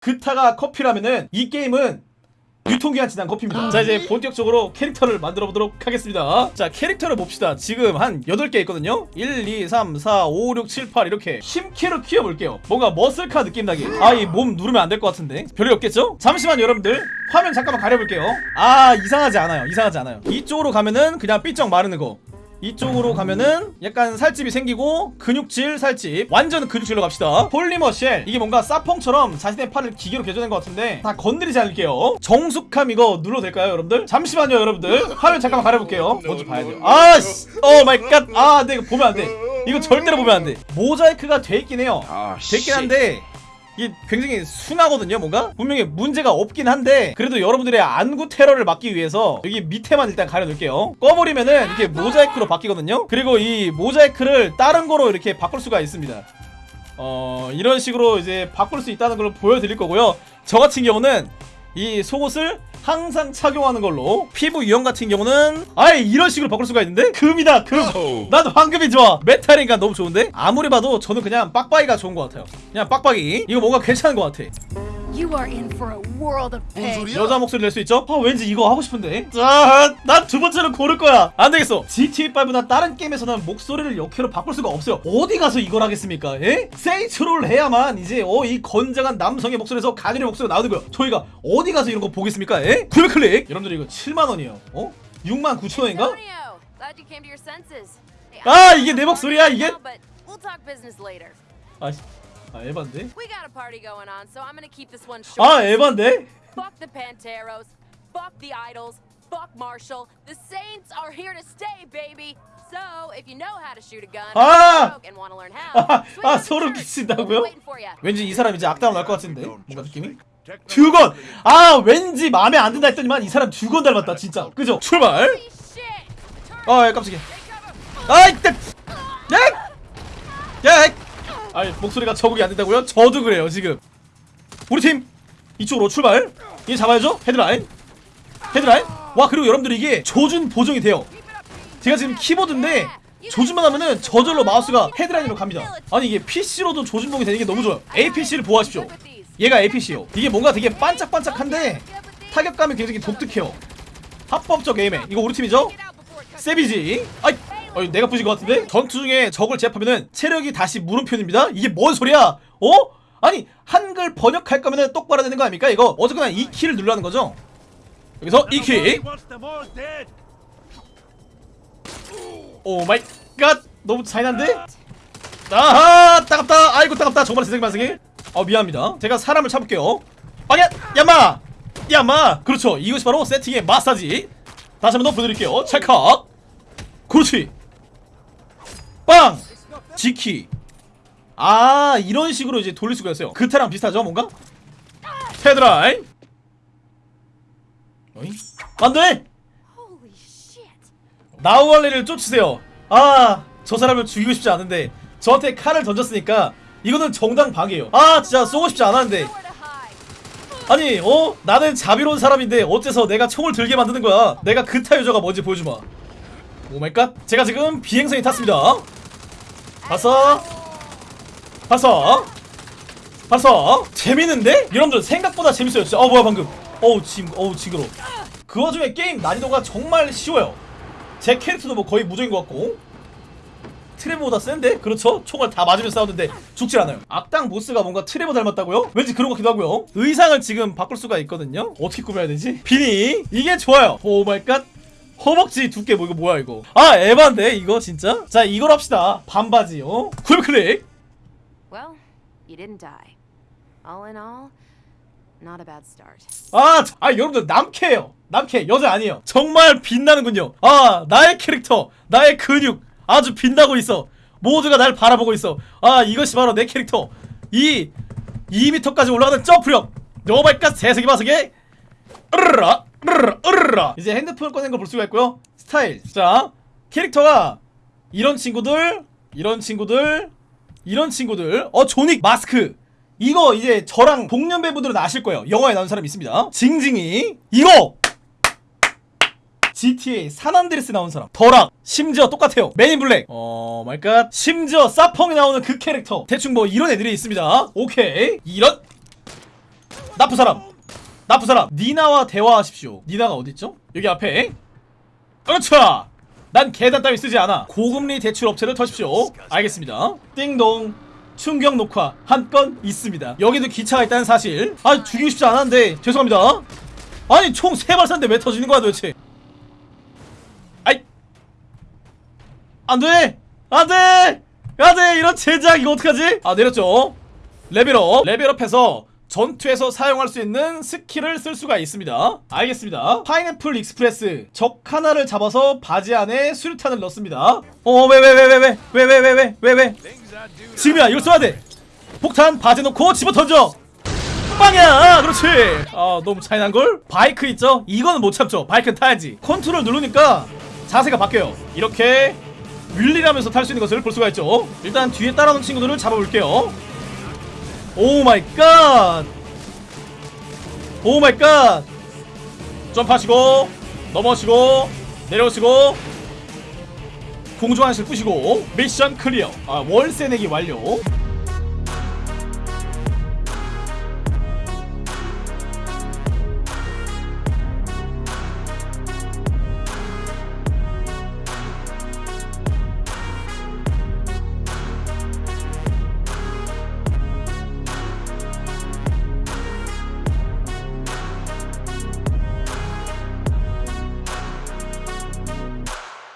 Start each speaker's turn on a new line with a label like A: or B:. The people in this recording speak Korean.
A: 그타가 커피라면은 이 게임은 유통기한 지난 커피입니다. 자 이제 본격적으로 캐릭터를 만들어 보도록 하겠습니다. 자 캐릭터를 봅시다. 지금 한 8개 있거든요. 1, 2, 3, 4, 5, 6, 7, 8 이렇게 힘캐로 키워볼게요. 뭔가 muscle car 느낌 나게. 아 이 몸 누르면 안 될 것 같은데. 별일 없겠죠? 잠시만 여러분들 화면 잠깐만 가려볼게요. 아 이상하지 않아요. 이상하지 않아요. 이쪽으로 가면은 그냥 삐쩍 마르는 거. 이쪽으로 가면은 약간 살집이 생기고 근육질 살집. 완전 근육질로 갑시다. polymer shell. 이게 뭔가 사펑처럼 자신의 팔을 기계로 개조된 것 같은데 다 건드리지 않을게요. 정숙함 이거 눌러도 될까요 여러분들? 잠시만요 여러분들. 화면 잠깐만 가려볼게요. 먼저 봐야 돼요. 아씨! oh my god아 근데 이거 보면 안돼. 이거 절대로 보면 안돼. 모자이크가 돼 있긴 해요.
B: 아,
A: 됐긴 한데 이게 굉장히 순하거든요 뭔가? 분명히 문제가 없긴 한데 그래도 여러분들의 안구 테러를 막기 위해서 여기 밑에만 일단 가려둘게요. 꺼버리면은 이게 모자이크로 바뀌거든요? 그리고 이 모자이크를 다른 거로 이렇게 바꿀 수가 있습니다. 어 이런 식으로 이제 바꿀 수 있다는 걸 보여드릴 거고요. 저 같은 경우는 이 속옷을 항상 착용하는 걸로. 피부 유형 같은 경우는 아예 이런 식으로 바꿀 수가 있는데? 금이다 금. 나도 황금이 좋아. 메탈인가 너무 좋은데? 아무리 봐도 저는 그냥 빡빡이가 좋은 것 같아요. 그냥 빡빡이. 이거 뭔가 괜찮은 것 같아
C: You are in for a world of pain.
A: 여자 목소리 낼 수 있죠? 아 왠지 이거 하고 싶은데 자난 두 번째로 고를 거야 안 되겠어 GTA5나 다른 게임에서는 목소리를 역회로 바꿀 수가 없어요 어디 가서 이걸 하겠습니까 예? 세이트롤 해야만 이제 어 이 건장한 남성의 목소리에서 가늘의 목소리가 나오는 거예요 저희가 어디 가서 이런 거 보겠습니까 예? 구매클릭 여러분들 이거 7만원이에요 어? 6만 9천원인가?
C: Antonio, glad you came to your senses. Hey,
A: 아, 이게 내 목소리야, 이게? 아, 씨. 아 에반데?
C: We got a party going on, so I'm gonna keep this one short.
A: 아 에반데?
C: Fuck the Panteros. Fuck the idols. Fuck Marshall. The Saints are here to stay, baby. So if you know how to shoot a gun
A: 아!
C: and want to learn
A: 아,
C: how,
A: 아 소름. 끼친다고요? 왠지 이 사람 이제 악당 나올 것 같은데 뭔가 느낌이? 두건! 아 왠지 마음에 안 든다 했더니만 이 사람 두건 닮았다 진짜 그죠? 출발! 아 야, 깜짝이야. 아이 야! 야! 야! 아 목소리가 적응이 안 된다고요? 저도 그래요 지금. 우리 팀 이쪽으로 출발. 이제 잡아야죠? 헤드라인. 헤드라인? 와 그리고 여러분들 이게 조준 보정이 돼요. 제가 지금 키보드인데 조준만 하면은 저절로 마우스가 헤드라인으로 갑니다. 아니 이게 PC로도 조준 보정이 되는 게 너무 좋아요. APC를 보호하십시오. 얘가 APC요. 이게 뭔가 되게 반짝반짝한데 타격감이 굉장히 독특해요. 합법적 에임에. 이거 우리 팀이죠? savage. 아이 어, 내가 부신 것 같은데? 전투 중에 적을 제압하면은 체력이 다시 물음표입니다. 이게 뭔 소리야? 어? 아니 한글 번역할 거면은 똑바로 되는 거 아닙니까 이거? 어쨌거나 이 키를 누르라는 거죠? 여기서 이 키. oh my god! 너무 잔인한데? 아하 따갑다! 아이고 따갑다! 정말 세상 반성이 어 미안합니다. 제가 사람을 참을게요. 아야! 야마! 야마! 그렇죠. 이것이 바로 세팅의 마사지. 다시 한 번 더 보여드릴게요. 찰칵! 그렇지 빵 지키 아 이런 식으로 이제 돌릴 수가 있어요 그타랑 비슷하죠 뭔가 헤드라인 어이? 안돼! 나우알레를 쫓으세요. 아, 저 사람을 죽이고 싶지 않은데 저한테 칼을 던졌으니까 이거는 정당방위예요. 아, 진짜 쏘고 싶지 않았는데. 아니, 어? 나는 자비로운 사람인데 어째서 내가 총을 들게 만드는 거야? 내가 그타 유저가 뭔지 보여주마. oh my god. 제가 지금 비행선이 탔습니다. 봤어? 봤어? 봤어? 재밌는데? 여러분들 생각보다 재밌어요. 진짜. 어, 뭐야 방금. 어우, 징, 어우, 징그러. 그 와중에 게임 난이도가 정말 쉬워요. 제 캐릭터도 뭐 거의 무적인 것 같고 트레보다 센데? 그렇죠? 총알 다 맞으면서 싸우는데 죽질 않아요 악당 보스가 뭔가 트레보 닮았다고요? 왠지 그런 것 같기도 하고요 의상을 지금 바꿀 수가 있거든요 어떻게 꾸며야 되지? 비니 이게 좋아요 Oh my god 허벅지 두께 뭐 이거 뭐야 이거 아 에반데 이거 진짜? 자 이걸 합시다 반바지 어? 굴 클릭
C: Well, you didn't die. All in all, not a bad start.
A: 아, 자- 아 여러분들 남캐예요. 남캐 여자 아니에요. 정말 빛나는군요. 아 나의 캐릭터, 나의 근육 아주 빛나고 있어. 모두가 날 바라보고 있어. 아 이것이 바로 내 캐릭터. 이 2m까지 올라가는 점프력. 노발까 세세기 마세기. 으르라 으르라 으르라. 이제 핸드폰을 꺼낸 걸 볼 수가 있고요. 스타일. 자 캐릭터가 이런 친구들, 이런 친구들, 이런 친구들. 어 조닉 마스크. 이거 이제 저랑 동년배분들은 아실 거예요. 영화에 나온 사람 있습니다. 징징이 이거 GTA 산안드레스 나온 사람 더락 심지어 똑같아요 맨인 블랙 어 말까 심지어 사펑이 나오는 그 캐릭터 대충 뭐 이런 애들이 있습니다 오케이 이런 나쁜 사람 나쁜 사람. 니나와 대화하십시오. 니나가 어딨죠? 여기 앞에. 그렇죠. 난 계단 따위 쓰지 않아. 고금리 대출 업체를 터십시오. 알겠습니다. 띵동. 충격 녹화 한 건 있습니다. 여기도 기차가 있다는 사실. 아 죽이고 싶지 않았는데. 죄송합니다. 아니 총 세 발 쐈는데 왜 터지는 거야 도대체? 아이. 안돼! 안돼! 안돼! 이런 젠장 이거 어떡하지? 아 내렸죠? 레벨업. 레벨업해서 전투에서 사용할 수 있는 스킬을 쓸 수가 있습니다 알겠습니다 Pineapple Express 적 하나를 잡아서 바지 안에 수류탄을 넣습니다 어 왜 왜 왜 왜 왜 왜 왜 왜 왜 왜왜 지금이야 이걸 써야 돼 폭탄 바지 놓고 집어 던져 빵이야 그렇지 아 너무 잔인한걸 바이크 있죠 이거는 못 참죠 바이크는 타야지 컨트롤 누르니까 자세가 바뀌어요 이렇게 wheelie하면서 탈 수 있는 것을 볼 수가 있죠 일단 뒤에 따라오는 친구들을 잡아볼게요 Oh my god! Oh my god! 점프하시고 넘어지고 내려오시고 공중한실 뿌시고 미션 클리어 아 월세 내기 완료